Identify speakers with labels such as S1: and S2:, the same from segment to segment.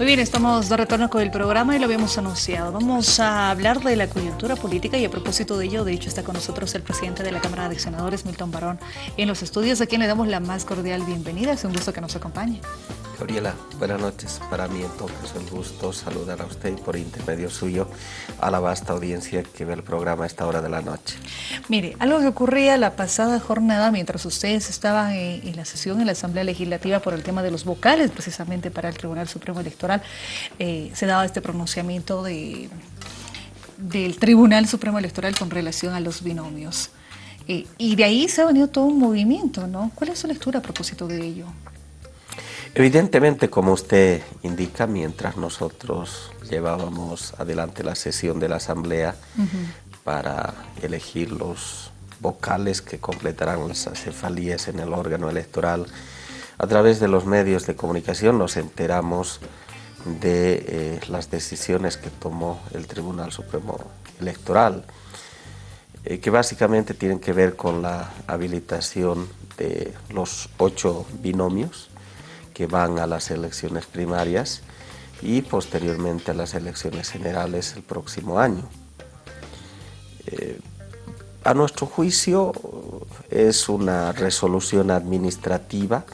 S1: Muy bien, estamos de retorno con el programa y lo habíamos anunciado. Vamos a hablar de la coyuntura política y a propósito de ello, de hecho, está con nosotros el presidente de la Cámara de Senadores, Milton Barón, en los estudios, a quien le damos la más cordial bienvenida. Es un gusto que nos acompañe.
S2: Gabriela, buenas noches. Para mí entonces es un gusto saludar a usted y por intermedio suyo a la vasta audiencia que ve el programa a esta hora de la noche.
S1: Mire, algo que ocurría la pasada jornada mientras ustedes estaban en, la sesión en la Asamblea Legislativa por el tema de los vocales, precisamente para el Tribunal Supremo Electoral, eh, se daba este pronunciamiento de, del Tribunal Supremo Electoral con relación a los binomios. Eh, y de ahí se ha venido todo un movimiento, ¿no? ¿Cuál es su lectura a propósito de ello?
S2: Evidentemente, como usted indica, mientras nosotros llevábamos adelante la sesión de la Asamblea para elegir los vocales que completarán las acefalías en el órgano electoral, a través de los medios de comunicación nos enteramos de eh, las decisiones que tomó el Tribunal Supremo Electoral, eh, que básicamente tienen que ver con la habilitación de los ocho binomios, que van a las elecciones primarias y posteriormente a las elecciones generales el próximo año. Eh, a nuestro juicio es una resolución administrativa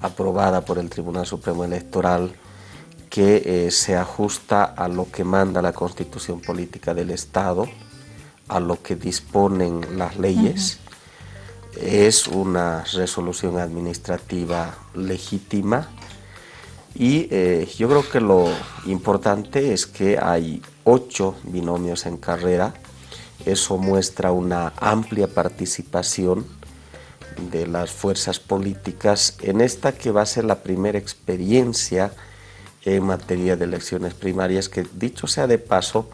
S2: aprobada por el Tribunal Supremo Electoral que eh, se ajusta a lo que manda la Constitución Política del Estado, a lo que disponen las leyes es una resolución administrativa legítima y eh, yo creo que lo importante es que hay ocho binomios en carrera, eso muestra una amplia participación de las fuerzas políticas en esta que va a ser la primera experiencia en materia de elecciones primarias, que dicho sea de paso,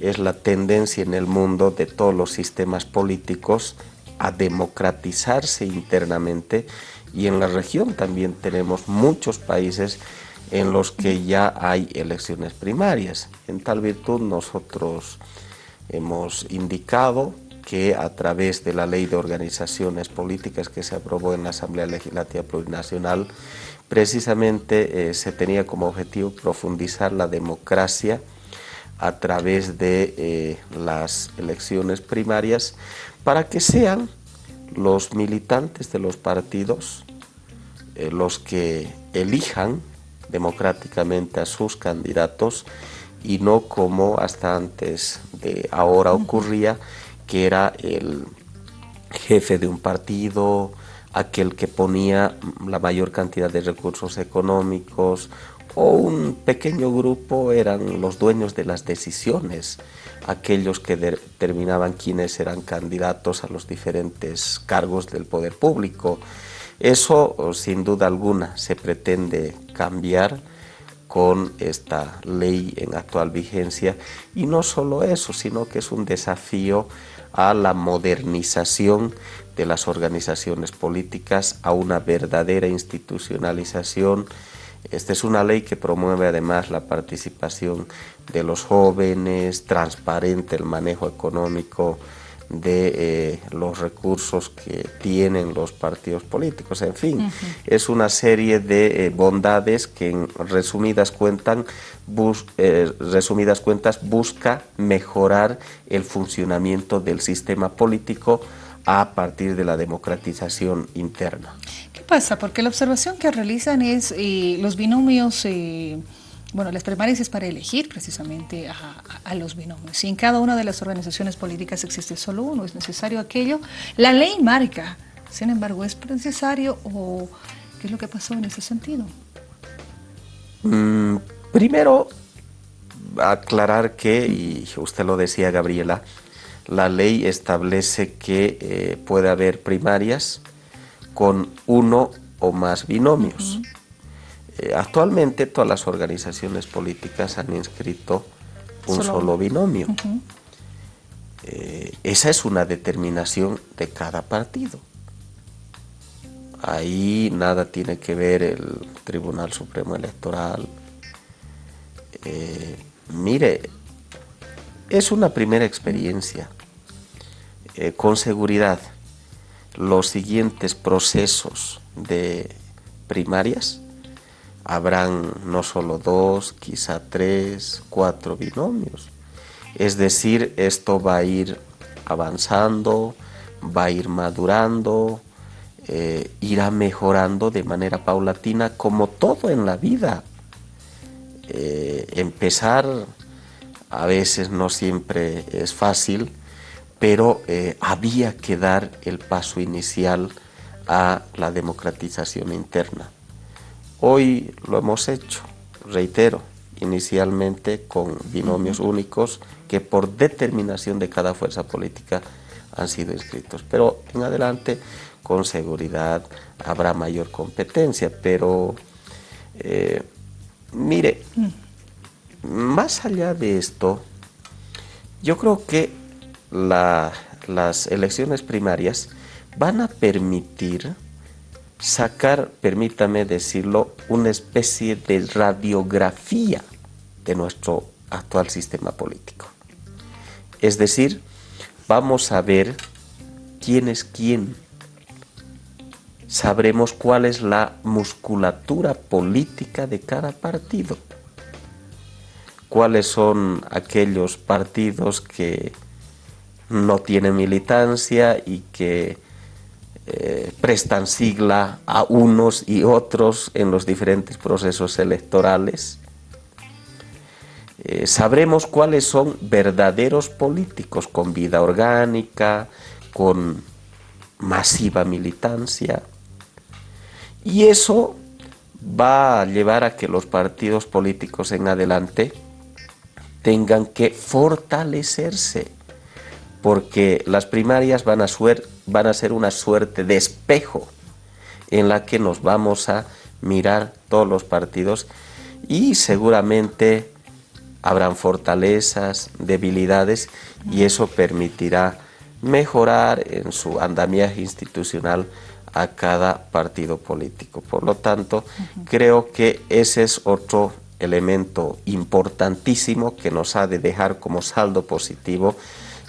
S2: es la tendencia en el mundo de todos los sistemas políticos a democratizarse internamente y en la región también tenemos muchos países en los que ya hay elecciones primarias. En tal virtud nosotros hemos indicado que a través de la ley de organizaciones políticas que se aprobó en la Asamblea Legislativa Plurinacional, precisamente eh, se tenía como objetivo profundizar la democracia a través de eh, las elecciones primarias para que sean los militantes de los partidos eh, los que elijan democráticamente a sus candidatos y no como hasta antes de ahora ocurría, que era el jefe de un partido, aquel que ponía la mayor cantidad de recursos económicos o un pequeño grupo eran los dueños de las decisiones, aquellos que determinaban quiénes eran candidatos a los diferentes cargos del poder público. Eso, sin duda alguna, se pretende cambiar con esta ley en actual vigencia y no solo eso, sino que es un desafío a la modernización de las organizaciones políticas, a una verdadera institucionalización esta es una ley que promueve además la participación de los jóvenes, transparente el manejo económico de eh, los recursos que tienen los partidos políticos. En fin, es una serie de eh, bondades que en resumidas, cuentas, eh, resumidas cuentas busca mejorar el funcionamiento del sistema político a partir de la democratización interna
S1: pasa? Porque la observación que realizan es eh, los binomios, eh, bueno, las primarias es para elegir precisamente a, los binomios. Si en cada una de las organizaciones políticas existe solo uno, es necesario aquello. La ley marca, sin embargo, ¿es necesario o qué es lo que pasó en ese sentido?
S2: Mm, primero, aclarar que, y usted lo decía Gabriela, la ley establece que eh, puede haber primarias, con uno o más binomios. Eh, actualmente todas las organizaciones políticas han inscrito un solo, binomio. Eh, esa es una determinación de cada partido. Ahí nada tiene que ver el Tribunal Supremo Electoral. Eh, mire, es una primera experiencia. con seguridad los siguientes procesos de primarias habrán no solo dos, quizá tres, cuatro binomios. Es decir, esto va a ir avanzando, va a ir madurando, eh, irá mejorando de manera paulatina como todo en la vida. Eh, empezar a veces no siempre es fácil, pero eh, había que dar el paso inicial a la democratización interna. Hoy lo hemos hecho, reitero, inicialmente con binomios únicos que por determinación de cada fuerza política han sido inscritos. Pero en adelante, con seguridad, habrá mayor competencia. Pero, eh, mire, más allá de esto, yo creo que las elecciones primarias van a permitir sacar, permítame decirlo, una especie de radiografía de nuestro actual sistema político. Es decir, vamos a ver quién es quién. Sabremos cuál es la musculatura política de cada partido. Cuáles son aquellos partidos que no tienen militancia y que eh, prestan sigla a unos y otros en los diferentes procesos electorales. Eh, sabremos cuáles son verdaderos políticos con vida orgánica, con masiva militancia. Y eso va a llevar a que los partidos políticos en adelante tengan que fortalecerse porque las primarias van a, van a ser una suerte de espejo en la que nos vamos a mirar todos los partidos y seguramente habrán fortalezas, debilidades y eso permitirá mejorar en su andamiaje institucional a cada partido político. Por lo tanto, creo que ese es otro elemento importantísimo que nos ha de dejar como saldo positivo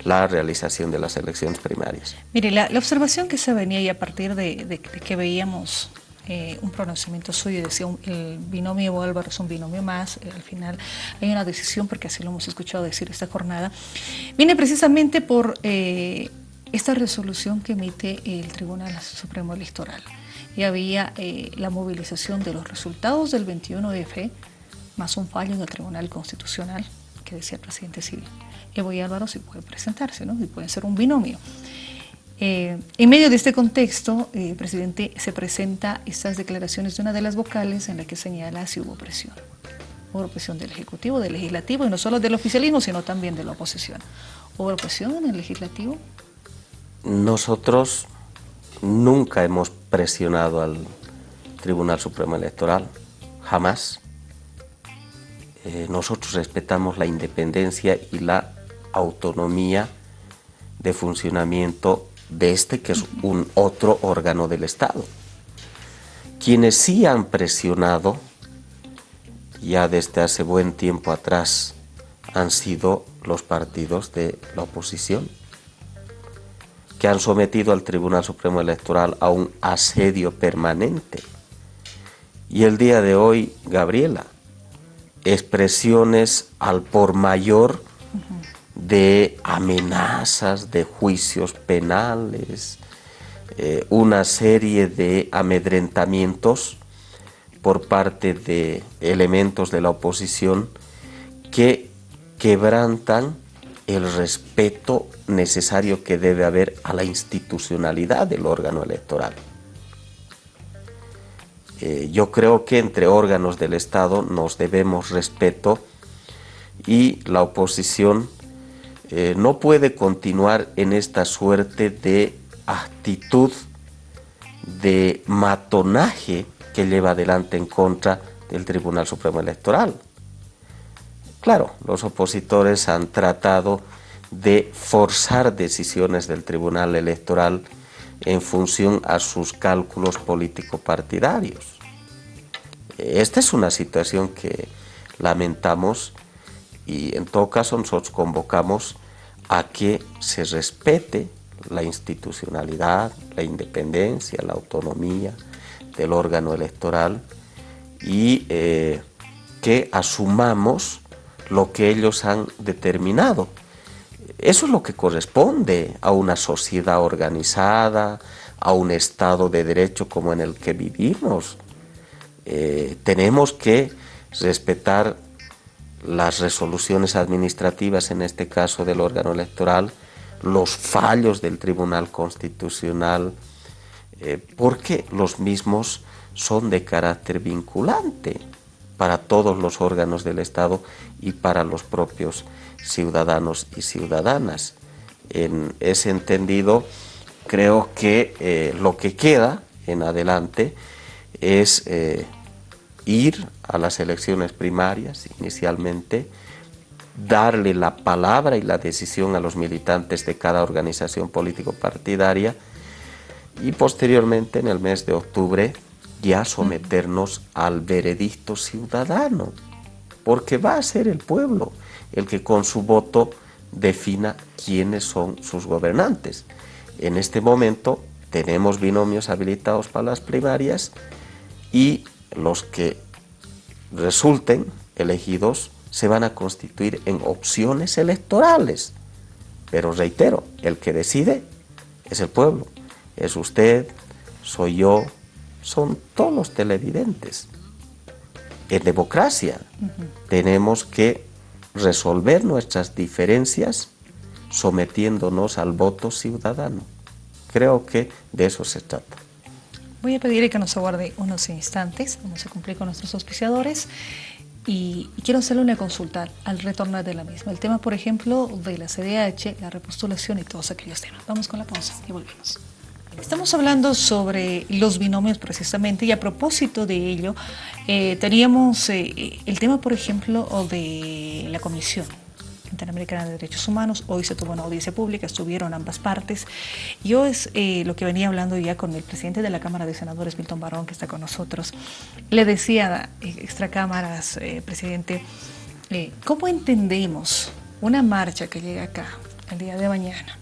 S2: la realización de las elecciones primarias.
S1: Mire, la, observación que se venía y a partir de, que veíamos eh, un pronunciamiento suyo, decía el binomio Álvaro es un binomio más, eh, al final hay una decisión, porque así lo hemos escuchado decir esta jornada, viene precisamente por eh, esta resolución que emite el Tribunal Supremo Electoral. Y había la movilización de los resultados del 21F, más un fallo en el Tribunal Constitucional, que decía el presidente civil. Evo y Álvaro sí puede presentarse, ¿no? y pueden ser un binomio. Eh, en medio de este contexto, eh, presidente se presenta estas declaraciones de una de las vocales en la que señala si hubo presión. Hubo presión del Ejecutivo, del Legislativo, y no solo del oficialismo, sino también de la oposición. ¿Hubo presión en el Legislativo?
S2: Nosotros nunca hemos presionado al Tribunal Supremo Electoral, jamás. Eh, nosotros respetamos la independencia y la autonomía de funcionamiento de este, que es un otro órgano del Estado. Quienes sí han presionado, ya desde hace buen tiempo atrás, han sido los partidos de la oposición, que han sometido al Tribunal Supremo Electoral a un asedio permanente. Y el día de hoy, Gabriela, expresiones al por mayor de amenazas, de juicios penales, eh, una serie de amedrentamientos por parte de elementos de la oposición que quebrantan el respeto necesario que debe haber a la institucionalidad del órgano electoral. Eh, yo creo que entre órganos del Estado nos debemos respeto y la oposición eh, no puede continuar en esta suerte de actitud de matonaje que lleva adelante en contra del Tribunal Supremo Electoral. Claro, los opositores han tratado de forzar decisiones del Tribunal Electoral en función a sus cálculos político-partidarios. Esta es una situación que lamentamos y en todo caso nosotros convocamos a que se respete la institucionalidad, la independencia, la autonomía del órgano electoral y eh, que asumamos lo que ellos han determinado. Eso es lo que corresponde a una sociedad organizada, a un Estado de Derecho como en el que vivimos. Eh, tenemos que respetar las resoluciones administrativas, en este caso del órgano electoral, los fallos del Tribunal Constitucional, eh, porque los mismos son de carácter vinculante para todos los órganos del Estado y para los propios ciudadanos y ciudadanas. En ese entendido, creo que eh, lo que queda en adelante es eh, ir a las elecciones primarias inicialmente, darle la palabra y la decisión a los militantes de cada organización político-partidaria y posteriormente en el mes de octubre ya someternos al veredicto ciudadano, porque va a ser el pueblo el que con su voto defina quiénes son sus gobernantes. En este momento tenemos binomios habilitados para las primarias y los que resulten elegidos se van a constituir en opciones electorales. Pero reitero, el que decide es el pueblo, es usted, soy yo, son todos los televidentes. En democracia tenemos que resolver nuestras diferencias sometiéndonos al voto ciudadano. Creo que de eso se trata.
S1: Voy a pedirle que nos aguarde unos instantes, vamos a cumplir con nuestros auspiciadores y, quiero hacerle una consulta al retornar de la misma. El tema, por ejemplo, de la CDH, la repostulación y todos aquellos temas. Vamos con la pausa y volvemos. Estamos hablando sobre los binomios precisamente y a propósito de ello, eh, teníamos eh, el tema, por ejemplo, de la comisión Interamericana de Derechos Humanos. Hoy se tuvo una audiencia pública, estuvieron ambas partes. Yo es eh, lo que venía hablando ya con el presidente de la Cámara de Senadores, Milton Barón, que está con nosotros. Le decía, extra cámaras, presidente, ¿cómo entendemos una marcha que llega acá el día de mañana?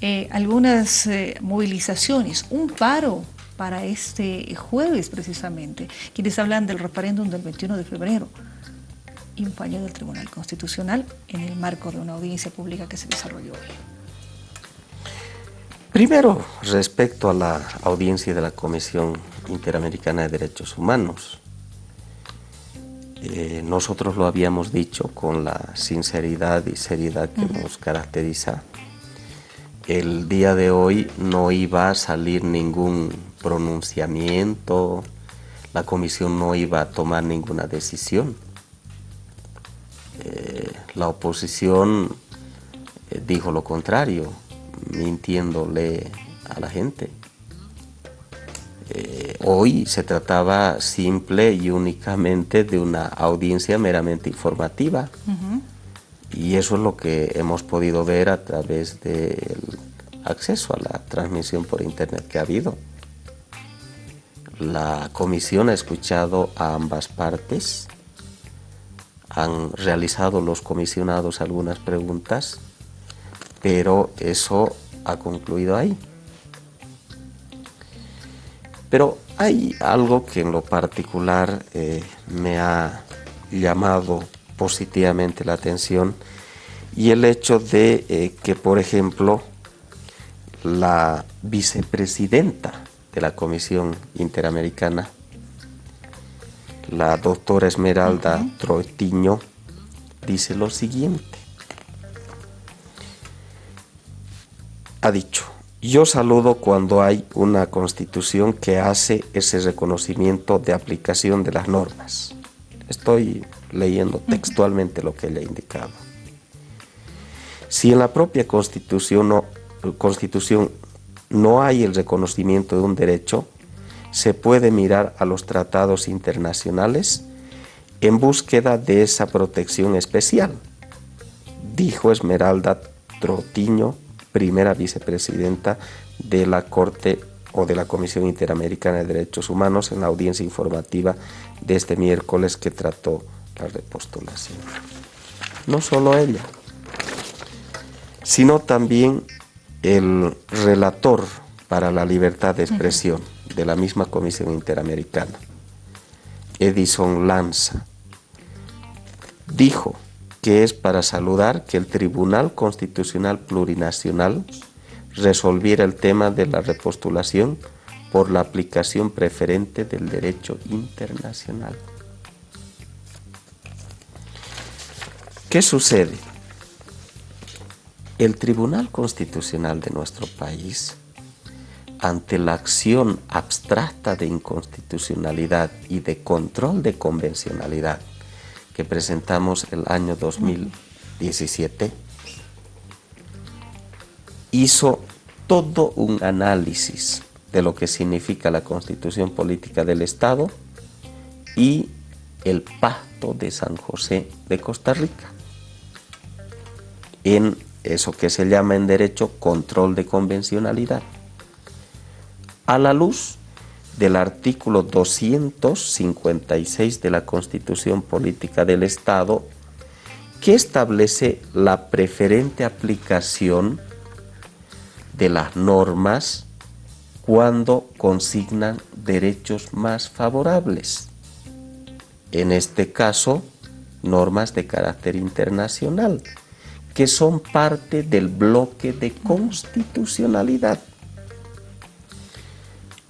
S1: Eh, algunas eh, movilizaciones, un paro para este jueves precisamente, quienes hablan del referéndum del 21 de febrero y un fallo del Tribunal Constitucional en el marco de una audiencia pública que se desarrolló hoy.
S2: Primero, respecto a la audiencia de la Comisión Interamericana de Derechos Humanos, eh, nosotros lo habíamos dicho con la sinceridad y seriedad que nos caracteriza el día de hoy no iba a salir ningún pronunciamiento, la comisión no iba a tomar ninguna decisión. Eh, la oposición eh, dijo lo contrario, mintiéndole a la gente. Eh, hoy se trataba simple y únicamente de una audiencia meramente informativa. Y eso es lo que hemos podido ver a través del acceso a la transmisión por internet que ha habido. La comisión ha escuchado a ambas partes, han realizado los comisionados algunas preguntas, pero eso ha concluido ahí. Pero hay algo que en lo particular eh, me ha llamado positivamente la atención y el hecho de eh, que, por ejemplo, la vicepresidenta de la Comisión Interamericana, la doctora Esmeralda Troitiño, dice lo siguiente. Ha dicho, yo saludo cuando hay una constitución que hace ese reconocimiento de aplicación de las normas. Estoy leyendo textualmente lo que ella ha indicado. Si en la propia Constitución no, Constitución no hay el reconocimiento de un derecho, se puede mirar a los tratados internacionales en búsqueda de esa protección especial, dijo Esmeralda Trotiño, primera vicepresidenta de la Corte o de la Comisión Interamericana de Derechos Humanos en la audiencia informativa de este miércoles que trató la repostulación. No solo ella, sino también el relator para la libertad de expresión de la misma Comisión Interamericana, Edison Lanza, dijo que es para saludar que el Tribunal Constitucional Plurinacional resolviera el tema de la repostulación por la aplicación preferente del derecho internacional. ¿Qué sucede? El Tribunal Constitucional de nuestro país, ante la acción abstracta de inconstitucionalidad y de control de convencionalidad que presentamos el año 2017, hizo todo un análisis de lo que significa la constitución política del Estado y el pacto de San José de Costa Rica en eso que se llama en derecho control de convencionalidad. A la luz del artículo 256 de la Constitución Política del Estado, que establece la preferente aplicación de las normas cuando consignan derechos más favorables. En este caso, normas de carácter internacional, que son parte del bloque de constitucionalidad.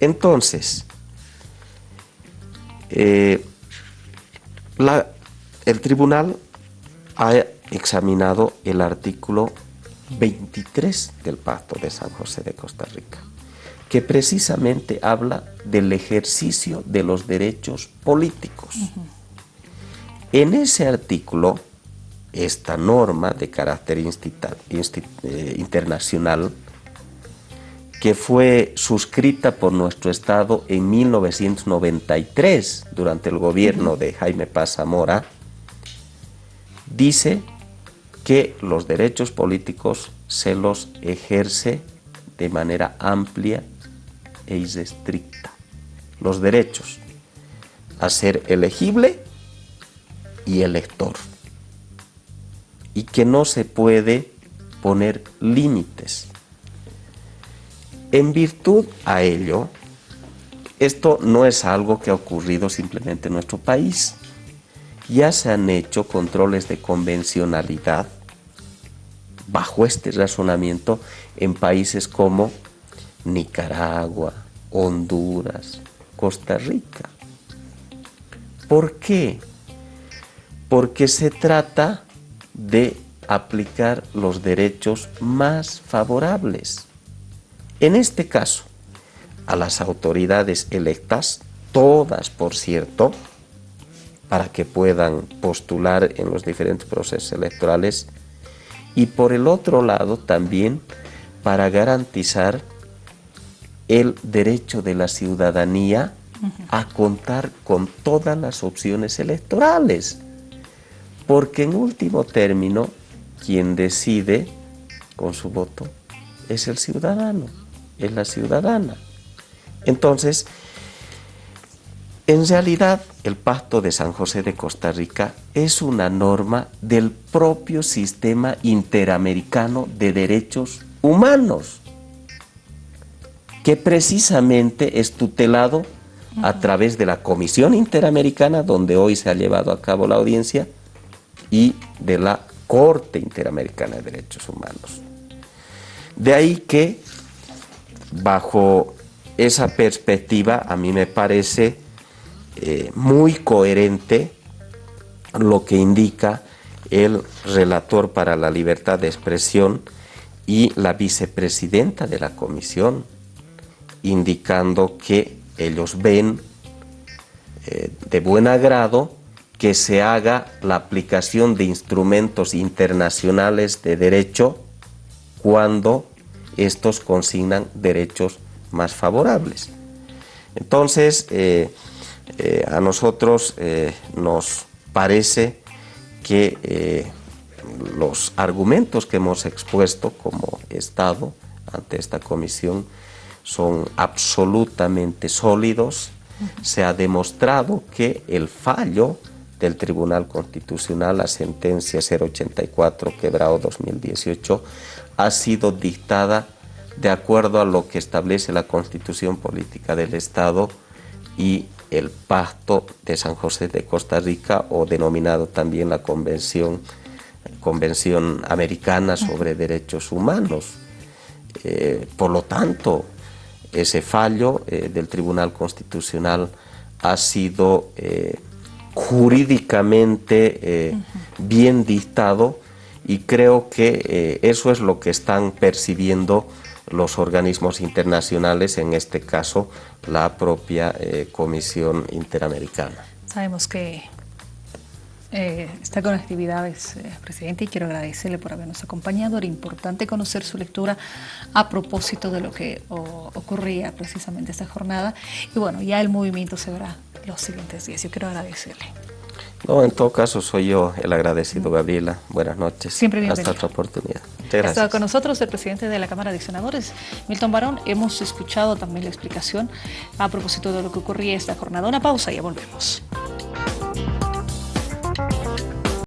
S2: Entonces, eh, el tribunal ha examinado el artículo 23 del Pacto de San José de Costa Rica, que precisamente habla del ejercicio de los derechos políticos. En ese artículo, esta norma de carácter eh, internacional, que fue suscrita por nuestro Estado en 1993 durante el gobierno de Jaime Paz Zamora, dice que los derechos políticos se los ejerce de manera amplia e irrestricta. Los derechos a ser elegible y elector. Y que no se puede poner límites. En virtud a ello, esto no es algo que ha ocurrido simplemente en nuestro país. Ya se han hecho controles de convencionalidad bajo este razonamiento en países como Nicaragua, Honduras, Costa Rica. ¿Por qué? Porque se trata de aplicar los derechos más favorables. En este caso, a las autoridades electas, todas por cierto, para que puedan postular en los diferentes procesos electorales, y por el otro lado también para garantizar el derecho de la ciudadanía a contar con todas las opciones electorales. Porque en último término, quien decide con su voto es el ciudadano, es la ciudadana. Entonces, en realidad, el Pacto de San José de Costa Rica es una norma del propio sistema interamericano de derechos humanos, que precisamente es tutelado a través de la Comisión Interamericana, donde hoy se ha llevado a cabo la audiencia, y de la Corte Interamericana de Derechos Humanos. De ahí que, bajo esa perspectiva, a mí me parece eh, muy coherente lo que indica el relator para la libertad de expresión y la vicepresidenta de la comisión, indicando que ellos ven eh, de buen agrado que se haga la aplicación de instrumentos internacionales de derecho cuando estos consignan derechos más favorables. Entonces, eh, eh, a nosotros eh, nos parece que los argumentos que hemos expuesto como Estado ante esta comisión son absolutamente sólidos. Se ha demostrado que el fallo del Tribunal Constitucional, la sentencia 084 quebrado 2018, ha sido dictada de acuerdo a lo que establece la Constitución Política del Estado y el Pacto de San José de Costa Rica o denominado también la Convención, Convención Americana sobre Derechos Humanos. Eh, por lo tanto, ese fallo eh, del Tribunal Constitucional ha sido eh, jurídicamente bien dictado y creo que eso es lo que están percibiendo los organismos internacionales, en este caso la propia eh, Comisión Interamericana.
S1: Sabemos que eh, está con actividades, eh, presidente, y quiero agradecerle por habernos acompañado. Era importante conocer su lectura a propósito de lo que ocurría precisamente esta jornada. Y bueno, ya el movimiento se verá los siguientes días. Yo quiero agradecerle.
S2: No, en todo caso soy yo el agradecido, Gabriela. Buenas noches.
S1: Siempre
S2: bienvenido. Hasta otra oportunidad.
S1: Estado con nosotros el presidente de la Cámara de Senadores, Milton Barón. Hemos escuchado también la explicación a propósito de lo que ocurría esta jornada. Una pausa y ya volvemos.